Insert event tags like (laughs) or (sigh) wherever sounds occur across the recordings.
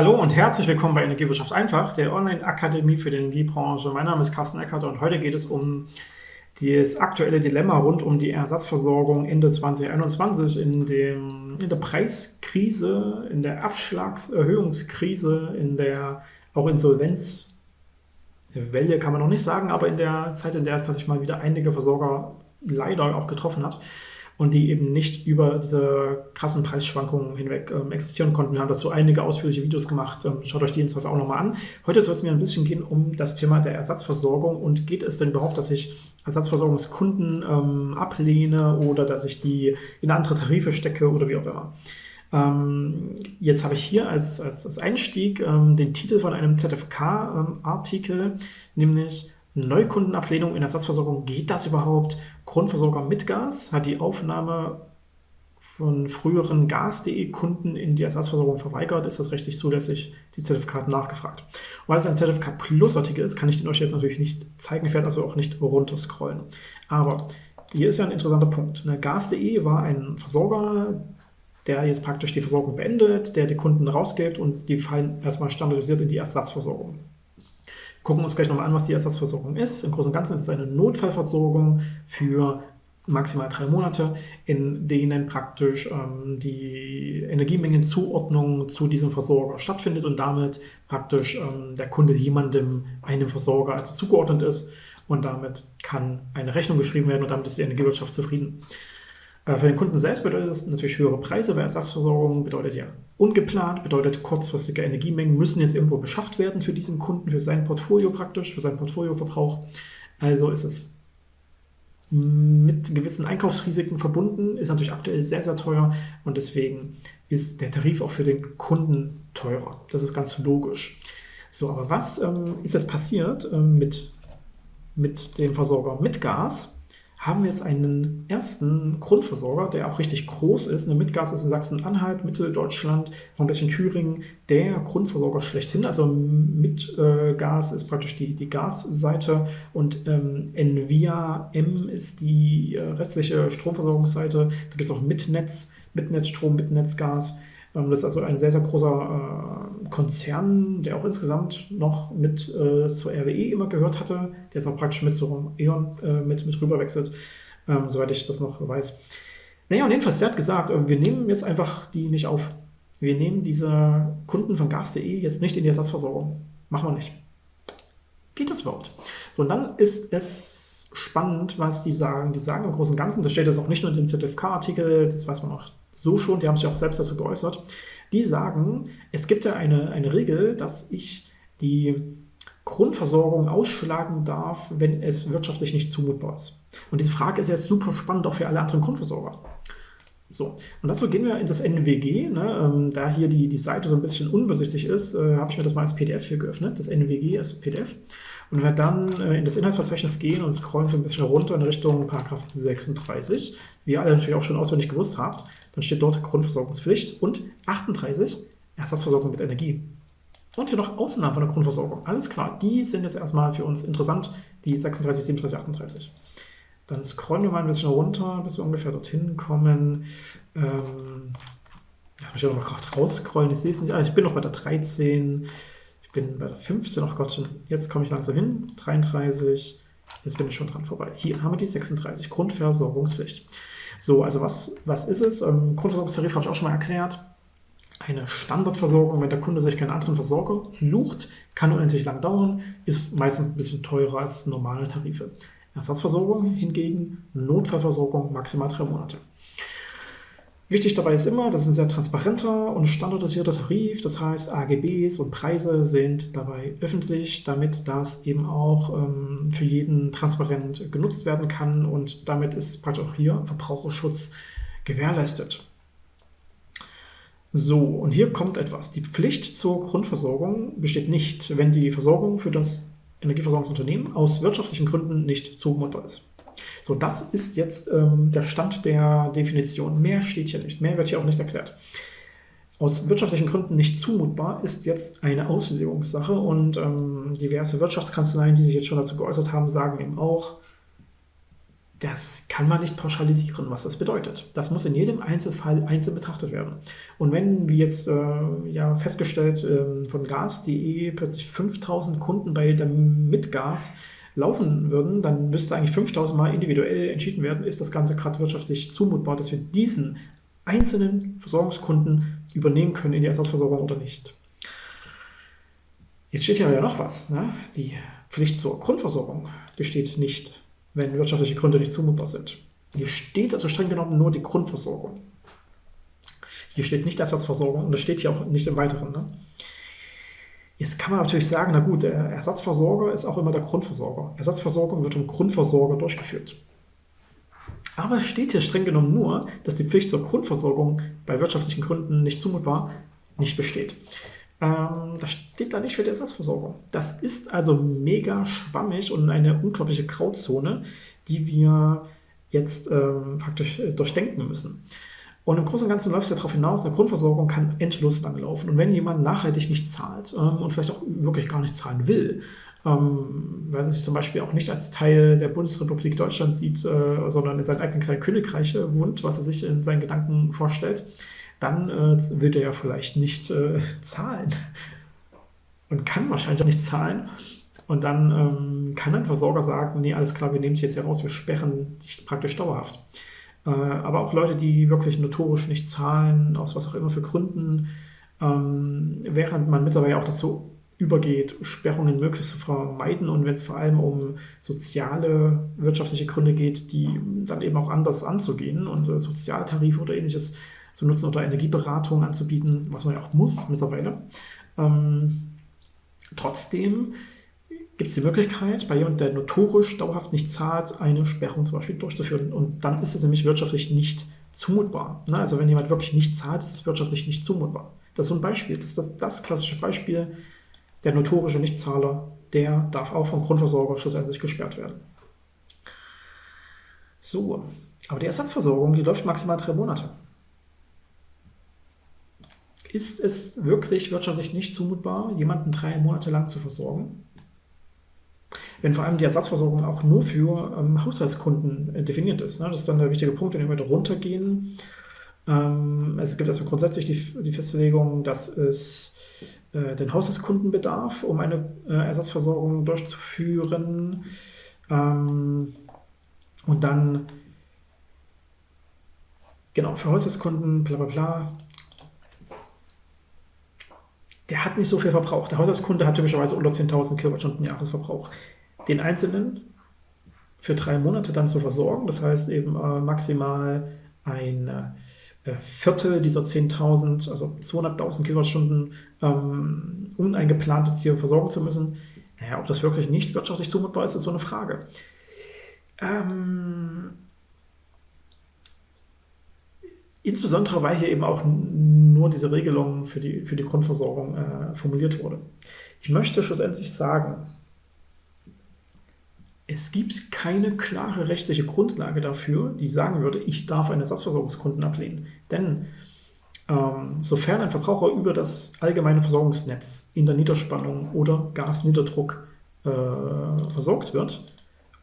Hallo und herzlich willkommen bei Energiewirtschaft einfach, der Online-Akademie für die Energiebranche. Mein Name ist Carsten Eckert und heute geht es um das aktuelle Dilemma rund um die Ersatzversorgung Ende 2021 in, dem, in der Preiskrise, in der Abschlagserhöhungskrise, in der auch Insolvenzwelle kann man noch nicht sagen, aber in der Zeit, in der es tatsächlich mal wieder einige Versorger leider auch getroffen hat und die eben nicht über diese krassen Preisschwankungen hinweg ähm, existieren konnten. Wir haben dazu einige ausführliche Videos gemacht. Ähm, schaut euch die ins auch nochmal an. Heute soll es mir ein bisschen gehen um das Thema der Ersatzversorgung und geht es denn überhaupt, dass ich Ersatzversorgungskunden ähm, ablehne oder dass ich die in andere Tarife stecke oder wie auch immer. Ähm, jetzt habe ich hier als, als, als Einstieg ähm, den Titel von einem ZFK-Artikel, ähm, nämlich Neukundenablehnung in Ersatzversorgung, geht das überhaupt? Grundversorger mit Gas hat die Aufnahme von früheren Gas.de-Kunden in die Ersatzversorgung verweigert. Ist das rechtlich zulässig? Die Zertifikat nachgefragt. Weil es ein Zertifikat Plus-Artikel ist, kann ich den euch jetzt natürlich nicht zeigen. Ich werde also auch nicht runterscrollen. Aber hier ist ja ein interessanter Punkt. Ne, Gas.de war ein Versorger, der jetzt praktisch die Versorgung beendet, der die Kunden rausgibt und die fallen erstmal standardisiert in die Ersatzversorgung gucken uns gleich nochmal an, was die Ersatzversorgung ist. Im Großen und Ganzen ist es eine Notfallversorgung für maximal drei Monate, in denen praktisch ähm, die Energiemengenzuordnung zu diesem Versorger stattfindet und damit praktisch ähm, der Kunde jemandem, einem Versorger also zugeordnet ist und damit kann eine Rechnung geschrieben werden und damit ist die Energiewirtschaft zufrieden. Äh, für den Kunden selbst bedeutet das natürlich höhere Preise, weil Ersatzversorgung bedeutet ja ungeplant, bedeutet kurzfristige Energiemengen müssen jetzt irgendwo beschafft werden für diesen Kunden, für sein Portfolio praktisch, für seinen Portfolioverbrauch. Also ist es mit gewissen Einkaufsrisiken verbunden, ist natürlich aktuell sehr, sehr teuer und deswegen ist der Tarif auch für den Kunden teurer. Das ist ganz logisch. So, aber was ähm, ist jetzt passiert ähm, mit, mit dem Versorger mit Gas? Haben wir jetzt einen ersten Grundversorger, der auch richtig groß ist. Eine Mitgas ist in Sachsen-Anhalt, Mitteldeutschland, auch ein bisschen Thüringen, der Grundversorger schlechthin. Also Mitgas ist praktisch die, die Gasseite und ähm, Envia M ist die äh, restliche Stromversorgungsseite. Da gibt es auch Mitnetz, Mitnetzstrom, Mitnetzgas. Ähm, das ist also ein sehr, sehr großer äh, Konzern, der auch insgesamt noch mit äh, zur RWE immer gehört hatte, der ist auch praktisch mit zu E.ON äh, mit, mit rüberwechselt, ähm, soweit ich das noch weiß. Naja, und jedenfalls, der hat gesagt, wir nehmen jetzt einfach die nicht auf. Wir nehmen diese Kunden von gas.de jetzt nicht in die Ersatzversorgung. Machen wir nicht. Geht das überhaupt? So, und dann ist es spannend, was die sagen. Die sagen im Großen und Ganzen, das steht jetzt auch nicht nur in den ZFK-Artikel, das weiß man auch so schon, die haben sich auch selbst dazu geäußert, die sagen, es gibt ja eine, eine Regel, dass ich die Grundversorgung ausschlagen darf, wenn es wirtschaftlich nicht zumutbar ist. Und diese Frage ist jetzt super spannend auch für alle anderen Grundversorger. So, und dazu gehen wir in das NWG. Ne? Ähm, da hier die, die Seite so ein bisschen unbesichtig ist, äh, habe ich mir das mal als PDF hier geöffnet, das NWG als PDF. Und wenn wir dann äh, in das Inhaltsverzeichnis gehen und scrollen so ein bisschen runter in Richtung Paragraph 36, wie ihr alle natürlich auch schon auswendig gewusst habt, dann steht dort Grundversorgungspflicht und 38 Ersatzversorgung mit Energie. Und hier noch Ausnahmen von der Grundversorgung. Alles klar, die sind jetzt erstmal für uns interessant, die 36, 37, 38. Dann scrollen wir mal ein bisschen runter, bis wir ungefähr dorthin kommen. Ähm, ich ja noch gerade rausscrollen, ich sehe es nicht. Ah, ich bin noch bei der 13, ich bin bei der 15, ach Gott, jetzt komme ich langsam hin. 33, jetzt bin ich schon dran vorbei. Hier haben wir die 36, Grundversorgungspflicht. So, also was, was ist es? Ähm, Grundversorgungstarif habe ich auch schon mal erklärt. Eine Standardversorgung, wenn der Kunde sich keinen anderen Versorger sucht, kann unendlich lang dauern, ist meistens ein bisschen teurer als normale Tarife. Ersatzversorgung hingegen, Notfallversorgung maximal drei Monate. Wichtig dabei ist immer, das ist ein sehr transparenter und standardisierter Tarif. Das heißt, AGBs und Preise sind dabei öffentlich, damit das eben auch ähm, für jeden transparent genutzt werden kann und damit ist praktisch auch hier Verbraucherschutz gewährleistet. So, und hier kommt etwas. Die Pflicht zur Grundversorgung besteht nicht, wenn die Versorgung für das Energieversorgungsunternehmen aus wirtschaftlichen Gründen nicht zumutbar ist. So, das ist jetzt ähm, der Stand der Definition. Mehr steht hier nicht, mehr wird hier auch nicht erklärt. Aus wirtschaftlichen Gründen nicht zumutbar ist jetzt eine Auslegungssache und ähm, diverse Wirtschaftskanzleien, die sich jetzt schon dazu geäußert haben, sagen eben auch, das kann man nicht pauschalisieren, was das bedeutet. Das muss in jedem Einzelfall einzeln betrachtet werden. Und wenn, wie jetzt äh, ja festgestellt äh, von gas.de, plötzlich 5000 Kunden bei der Mitgas laufen würden, dann müsste eigentlich 5000 Mal individuell entschieden werden, ist das Ganze gerade wirtschaftlich zumutbar, dass wir diesen einzelnen Versorgungskunden übernehmen können in die Ersatzversorgung oder nicht. Jetzt steht hier ja noch was. Ne? Die Pflicht zur Grundversorgung besteht nicht wenn wirtschaftliche Gründe nicht zumutbar sind. Hier steht also streng genommen nur die Grundversorgung. Hier steht nicht Ersatzversorgung und das steht hier auch nicht im Weiteren. Ne? Jetzt kann man natürlich sagen, na gut, der Ersatzversorger ist auch immer der Grundversorger. Ersatzversorgung wird vom Grundversorger durchgeführt. Aber es steht hier streng genommen nur, dass die Pflicht zur Grundversorgung bei wirtschaftlichen Gründen nicht zumutbar nicht besteht. Ähm, das steht da nicht für die Ersatzversorgung. Das ist also mega schwammig und eine unglaubliche Grauzone, die wir jetzt ähm, praktisch äh, durchdenken müssen. Und im Großen und Ganzen läuft es ja darauf hinaus, eine Grundversorgung kann endlos lang laufen. Und wenn jemand nachhaltig nicht zahlt ähm, und vielleicht auch wirklich gar nicht zahlen will, ähm, weil er sich zum Beispiel auch nicht als Teil der Bundesrepublik Deutschland sieht, äh, sondern in seinem eigenen kleinen Königreich wohnt, was er sich in seinen Gedanken vorstellt, dann äh, wird er ja vielleicht nicht äh, (laughs) zahlen und kann wahrscheinlich auch nicht zahlen. Und dann ähm, kann ein Versorger sagen, nee, alles klar, wir nehmen dich jetzt hier raus, wir sperren dich praktisch dauerhaft. Äh, aber auch Leute, die wirklich notorisch nicht zahlen, aus was auch immer für Gründen, ähm, während man mittlerweile auch dazu übergeht, Sperrungen möglichst zu vermeiden und wenn es vor allem um soziale, wirtschaftliche Gründe geht, die dann eben auch anders anzugehen und äh, Sozialtarife oder ähnliches zu nutzen oder Energieberatung anzubieten, was man ja auch muss mittlerweile. Ähm, trotzdem gibt es die Möglichkeit, bei jemandem, der notorisch dauerhaft nicht zahlt, eine Sperrung zum Beispiel durchzuführen. Und dann ist es nämlich wirtschaftlich nicht zumutbar. Ne? Also wenn jemand wirklich nicht zahlt, ist es wirtschaftlich nicht zumutbar. Das ist so ein Beispiel. Das ist das, das klassische Beispiel. Der notorische Nichtzahler, der darf auch vom Grundversorger schlussendlich gesperrt werden. So, aber die Ersatzversorgung, die läuft maximal drei Monate ist es wirklich wirtschaftlich nicht zumutbar, jemanden drei Monate lang zu versorgen? Wenn vor allem die Ersatzversorgung auch nur für ähm, Haushaltskunden äh, definiert ist. Ne? Das ist dann der wichtige Punkt, den wir runtergehen. Ähm, es gibt also grundsätzlich die, die Festlegung, dass es äh, den Haushaltskunden bedarf, um eine äh, Ersatzversorgung durchzuführen. Ähm, und dann, genau, für Haushaltskunden, bla bla bla, der hat nicht so viel Verbrauch. Der Haushaltskunde hat typischerweise unter 10.000 Kilowattstunden Jahresverbrauch. Den Einzelnen für drei Monate dann zu versorgen, das heißt eben äh, maximal ein äh, Viertel dieser 10.000, also 200.000 Kilowattstunden ähm, uneingeplant Ziel versorgen zu müssen. Naja, ob das wirklich nicht wirtschaftlich zumutbar ist, ist so eine Frage. Ähm, insbesondere, weil hier eben auch nur diese Regelung für die, für die Grundversorgung äh, formuliert wurde. Ich möchte schlussendlich sagen, es gibt keine klare rechtliche Grundlage dafür, die sagen würde, ich darf einen Ersatzversorgungskunden ablehnen. Denn ähm, sofern ein Verbraucher über das allgemeine Versorgungsnetz in der Niederspannung oder Gasniederdruck äh, versorgt wird,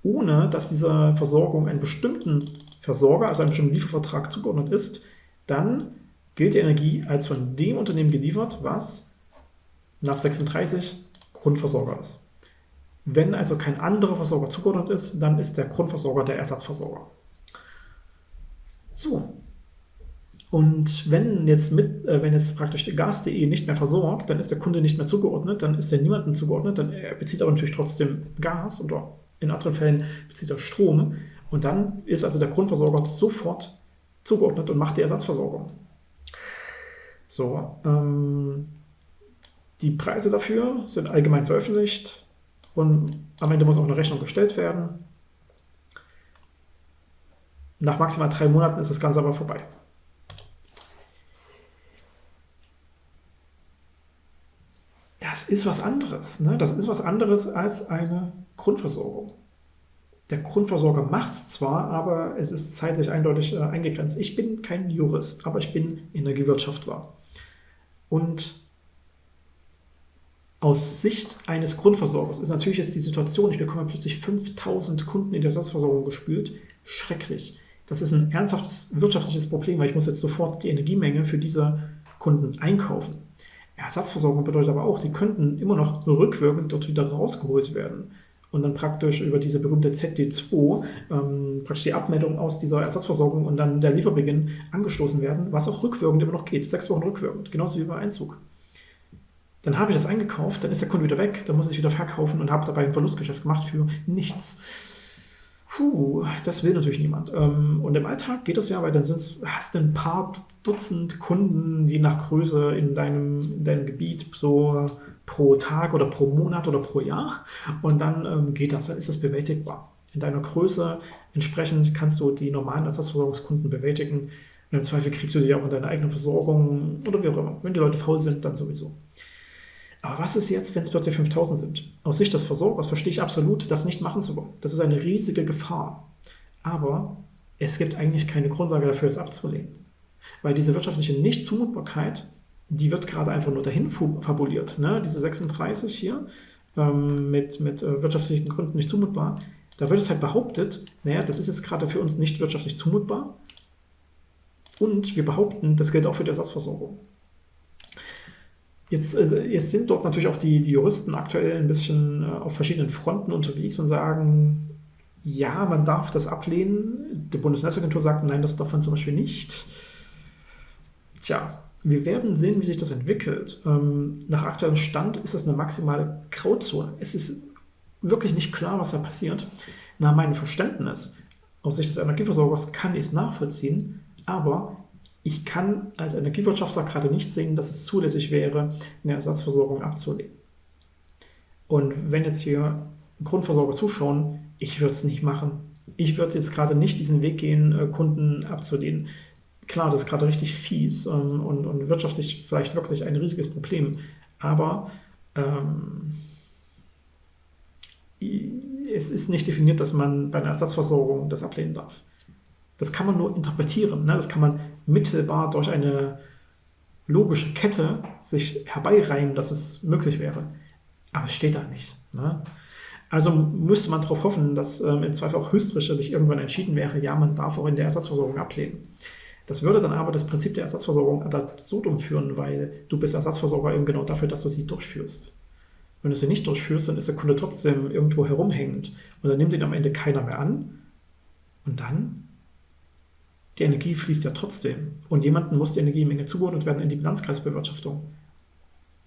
ohne dass dieser Versorgung einen bestimmten Versorger, also einem bestimmten Liefervertrag zugeordnet ist, dann gilt die Energie als von dem Unternehmen geliefert, was nach 36 Grundversorger ist. Wenn also kein anderer Versorger zugeordnet ist, dann ist der Grundversorger der Ersatzversorger. So. Und wenn jetzt mit, äh, wenn jetzt praktisch Gas.de nicht mehr versorgt, dann ist der Kunde nicht mehr zugeordnet, dann ist er niemandem zugeordnet, dann er bezieht aber natürlich trotzdem Gas oder in anderen Fällen bezieht er Strom und dann ist also der Grundversorger sofort zugeordnet und macht die Ersatzversorgung. So, ähm, die Preise dafür sind allgemein veröffentlicht und am Ende muss auch eine Rechnung gestellt werden. Nach maximal drei Monaten ist das Ganze aber vorbei. Das ist was anderes. Ne? Das ist was anderes als eine Grundversorgung. Der Grundversorger macht es zwar, aber es ist zeitlich eindeutig äh, eingegrenzt. Ich bin kein Jurist, aber ich bin Energiewirtschaftler. Und Aus Sicht eines Grundversorgers ist natürlich jetzt die Situation, ich bekomme plötzlich 5000 Kunden in der Ersatzversorgung gespült, schrecklich. Das ist ein ernsthaftes wirtschaftliches Problem, weil ich muss jetzt sofort die Energiemenge für diese Kunden einkaufen. Ersatzversorgung bedeutet aber auch, die könnten immer noch rückwirkend dort wieder rausgeholt werden und dann praktisch über diese berühmte ZD2 ähm, praktisch die Abmeldung aus dieser Ersatzversorgung und dann der Lieferbeginn angestoßen werden, was auch rückwirkend immer noch geht, sechs Wochen rückwirkend, genauso wie bei Einzug. Dann habe ich das eingekauft, dann ist der Kunde wieder weg, dann muss ich wieder verkaufen und habe dabei ein Verlustgeschäft gemacht für nichts. Puh, das will natürlich niemand. Ähm, und im Alltag geht das ja, weil dann hast du ein paar Dutzend Kunden, je nach Größe in deinem, in deinem Gebiet, so pro Tag oder pro Monat oder pro Jahr. Und dann ähm, geht das, dann ist das bewältigbar. In deiner Größe entsprechend kannst du die normalen Ersatzversorgungskunden bewältigen. Und im Zweifel kriegst du die auch in deiner eigenen Versorgung oder wie auch immer. Wenn die Leute faul sind, dann sowieso. Aber was ist jetzt, wenn es plötzlich 5000 sind? Aus Sicht des Versorgers verstehe ich absolut, das nicht machen zu wollen. Das ist eine riesige Gefahr. Aber es gibt eigentlich keine Grundlage dafür, es abzulehnen. Weil diese wirtschaftliche Nichtzumutbarkeit, die wird gerade einfach nur dahin fabuliert. Ne? Diese 36 hier ähm, mit, mit äh, wirtschaftlichen Gründen nicht zumutbar, da wird es halt behauptet, naja, das ist jetzt gerade für uns nicht wirtschaftlich zumutbar. Und wir behaupten, das gilt auch für die Ersatzversorgung. Jetzt, äh, jetzt sind dort natürlich auch die, die Juristen aktuell ein bisschen äh, auf verschiedenen Fronten unterwegs und sagen, ja, man darf das ablehnen. Die Bundesnetzagentur sagt, nein, das darf man zum Beispiel nicht. Tja, wir werden sehen, wie sich das entwickelt. Ähm, nach aktuellem Stand ist das eine maximale Grauzone. Es ist wirklich nicht klar, was da passiert. Nach meinem Verständnis aus Sicht des Energieversorgers kann ich es nachvollziehen, aber ich kann als Energiewirtschaftler gerade nicht sehen, dass es zulässig wäre, eine Ersatzversorgung abzulehnen. Und wenn jetzt hier Grundversorger zuschauen, ich würde es nicht machen. Ich würde jetzt gerade nicht diesen Weg gehen, äh, Kunden abzulehnen. Klar, das ist gerade richtig fies ähm, und, und wirtschaftlich vielleicht wirklich ein riesiges Problem. Aber ähm, es ist nicht definiert, dass man bei einer Ersatzversorgung das ablehnen darf. Das kann man nur interpretieren. Ne? Das kann man mittelbar durch eine logische Kette sich herbeireimen, dass es möglich wäre. Aber es steht da nicht. Ne? Also müsste man darauf hoffen, dass ähm, im Zweifel auch höchstrichterlich irgendwann entschieden wäre, ja, man darf auch in der Ersatzversorgung ablehnen. Das würde dann aber das Prinzip der Ersatzversorgung ad absurdum führen, weil du bist Ersatzversorger eben genau dafür, dass du sie durchführst. Wenn du sie nicht durchführst, dann ist der Kunde trotzdem irgendwo herumhängend und dann nimmt ihn am Ende keiner mehr an. Und dann die Energie fließt ja trotzdem. Und jemandem muss die Energiemenge zugeordnet werden in die Bilanzkreisbewirtschaftung.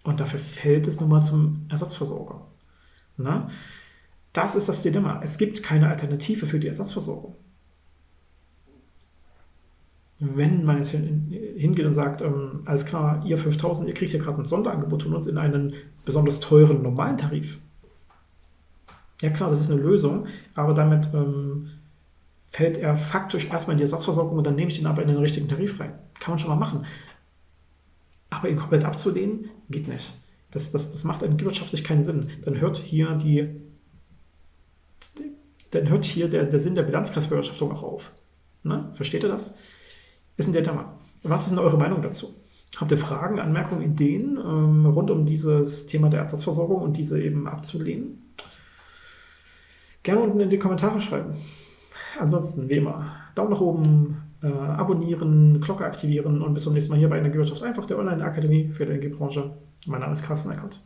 Und dafür fällt es nun mal zum Ersatzversorger. Na? Das ist das Dilemma. Es gibt keine Alternative für die Ersatzversorgung. Wenn man jetzt hingeht und sagt, ähm, alles klar, ihr 5000, ihr kriegt hier gerade ein Sonderangebot von uns in einen besonders teuren normalen Tarif. Ja klar, das ist eine Lösung, aber damit ähm, fällt er faktisch erstmal in die Ersatzversorgung und dann nehme ich ihn aber in den richtigen Tarif rein. Kann man schon mal machen. Aber ihn komplett abzulehnen, geht nicht. Das, das, das macht wirtschaftlich keinen Sinn. Dann hört hier die, dann hört hier der, der Sinn der Bilanzkreisbewirtschaftung auch auf. Ne? Versteht ihr das? Ist ein Dilemma. Was ist denn eure Meinung dazu? Habt ihr Fragen, Anmerkungen, Ideen ähm, rund um dieses Thema der Ersatzversorgung und diese eben abzulehnen? Gerne unten in die Kommentare schreiben. Ansonsten, wie immer, Daumen nach oben, äh, abonnieren, Glocke aktivieren und bis zum nächsten Mal hier bei Energiewirtschaft einfach der Online-Akademie für die Energiebranche. Mein Name ist Carsten Eckert.